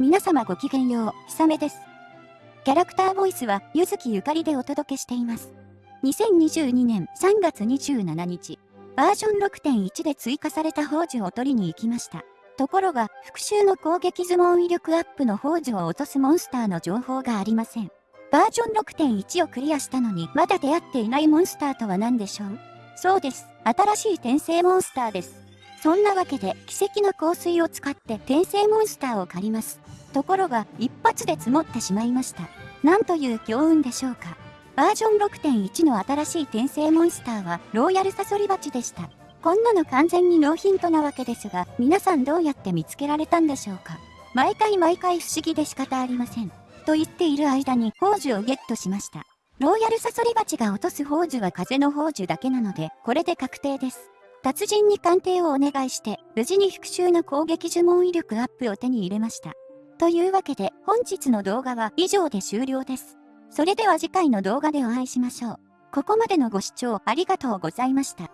皆様ごきげんよう、ひさめです。キャラクターボイスは、ゆずきゆかりでお届けしています。2022年3月27日、バージョン6.1で追加された宝珠を取りに行きました。ところが、復讐の攻撃相撲威力アップの宝珠を落とすモンスターの情報がありません。バージョン6.1をクリアしたのに、まだ出会っていないモンスターとは何でしょう？そうです。新しい転生モンスターです。そんなわけで奇跡の香水を使って転生モンスターを借ります。ところが一発で積もってしまいました。なんという強運でしょうか。バージョン6.1の新しい転生モンスターはローヤルサソリバチでした。こんなの完全にノーヒントなわけですが、皆さんどうやって見つけられたんでしょうか。毎回毎回不思議で仕方ありません。と言っている間に宝珠をゲットしました。ローヤルサソリバチが落とす宝珠は風の宝珠だけなので、これで確定です。達人に鑑定をお願いして、無事に復讐の攻撃呪文威力アップを手に入れました。というわけで、本日の動画は以上で終了です。それでは次回の動画でお会いしましょう。ここまでのご視聴ありがとうございました。